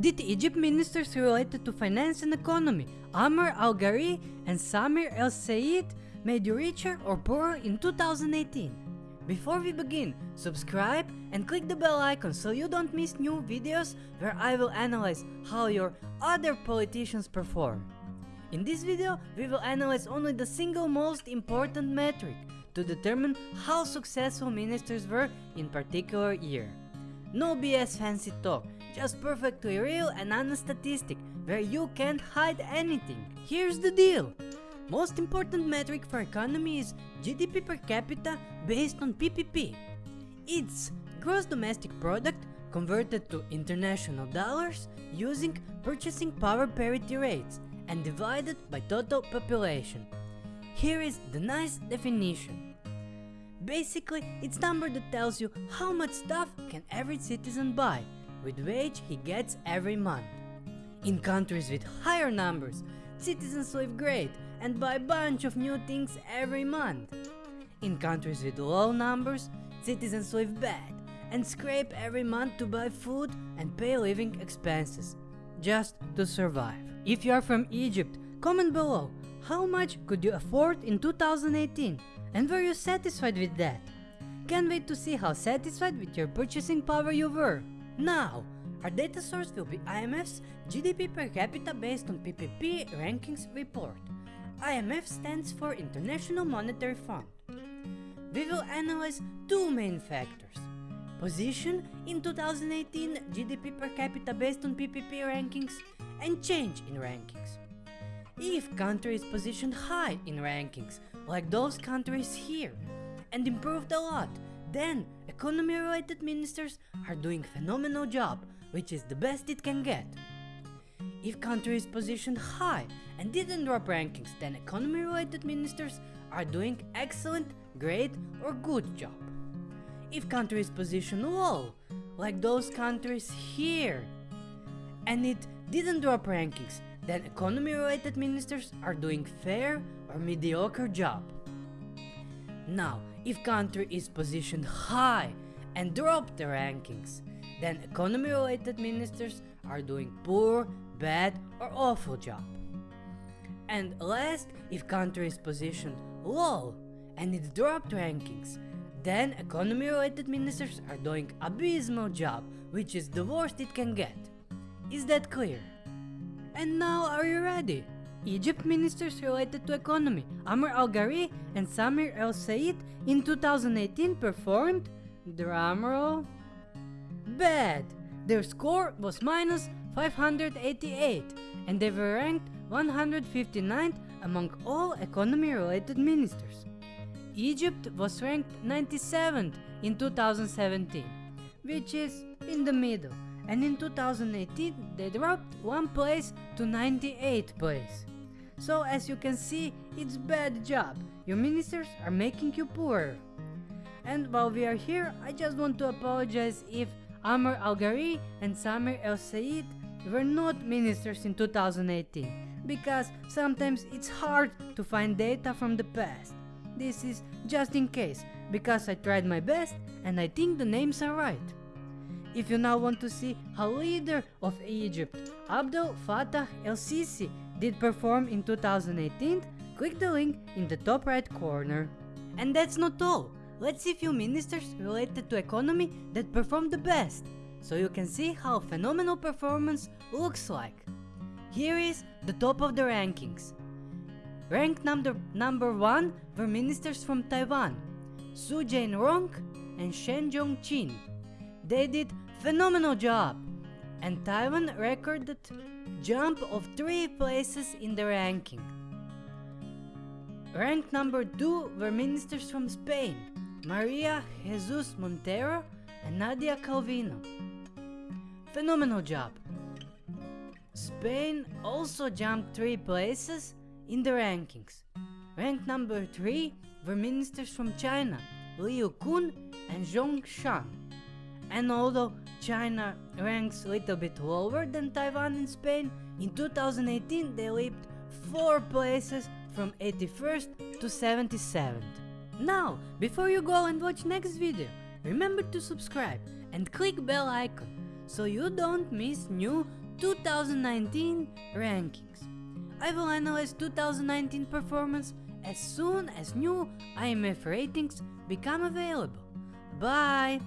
did Egypt ministers related to finance and economy, Amr Al-Ghari and Samir El-Sayed, made you richer or poorer in 2018? Before we begin, subscribe and click the bell icon so you don't miss new videos where I will analyze how your other politicians perform. In this video, we will analyze only the single most important metric to determine how successful ministers were in particular year. No BS fancy talk, just perfectly real and honest statistic where you can't hide anything. Here's the deal. Most important metric for economy is GDP per capita based on PPP. It's gross domestic product converted to international dollars using purchasing power parity rates and divided by total population. Here is the nice definition. Basically, it's number that tells you how much stuff can every citizen buy with wage he gets every month. In countries with higher numbers, citizens live great and buy a bunch of new things every month. In countries with low numbers, citizens live bad and scrape every month to buy food and pay living expenses, just to survive. If you are from Egypt, comment below how much could you afford in 2018 and were you satisfied with that? Can't wait to see how satisfied with your purchasing power you were. Now, our data source will be IMF's GDP per capita based on PPP rankings report. IMF stands for International Monetary Fund. We will analyze two main factors. Position in 2018 GDP per capita based on PPP rankings and change in rankings. If country is positioned high in rankings, like those countries here, and improved a lot, then economy related ministers are doing phenomenal job, which is the best it can get. If country is positioned high and didn't drop rankings, then economy related ministers are doing excellent, great or good job. If country is positioned low, like those countries here, and it didn't drop rankings, then economy related ministers are doing fair or mediocre job. Now, if country is positioned high and dropped the rankings, then economy related ministers are doing poor, bad or awful job. And last, if country is positioned low and it dropped rankings, then economy related ministers are doing abysmal job, which is the worst it can get. Is that clear? And now are you ready? Egypt ministers related to economy, Amr Al-Ghari and Samir El-Sayed in 2018 performed, drumroll, bad. Their score was minus 588 and they were ranked 159th among all economy related ministers. Egypt was ranked 97th in 2017, which is in the middle, and in 2018 they dropped one place to 98th place. So as you can see, it's bad job, your ministers are making you poorer. And while we are here, I just want to apologize if Amr Al-Ghari and Samir El-Sayed were not ministers in 2018 because sometimes it's hard to find data from the past. This is just in case because I tried my best and I think the names are right. If you now want to see how leader of Egypt, Abdel Fattah el-Sisi did perform in 2018, click the link in the top right corner. And that's not all. Let's see few ministers related to economy that performed the best, so you can see how phenomenal performance looks like. Here is the top of the rankings. Ranked number, number 1 were ministers from Taiwan, Su Jain-rong and Shen Jong-chin. They did phenomenal job, and Taiwan recorded jump of 3 places in the ranking. Ranked number 2 were ministers from Spain, Maria Jesus Montero and Nadia Calvino. Phenomenal job. Spain also jumped 3 places in the rankings. Ranked number 3 were ministers from China, Liu Kun and Zhong Shan. And although China ranks a little bit lower than Taiwan and Spain, in 2018 they leaped 4 places from 81st to 77th. Now, before you go and watch next video, remember to subscribe and click bell icon so you don't miss new 2019 rankings. I will analyze 2019 performance as soon as new IMF ratings become available. Bye!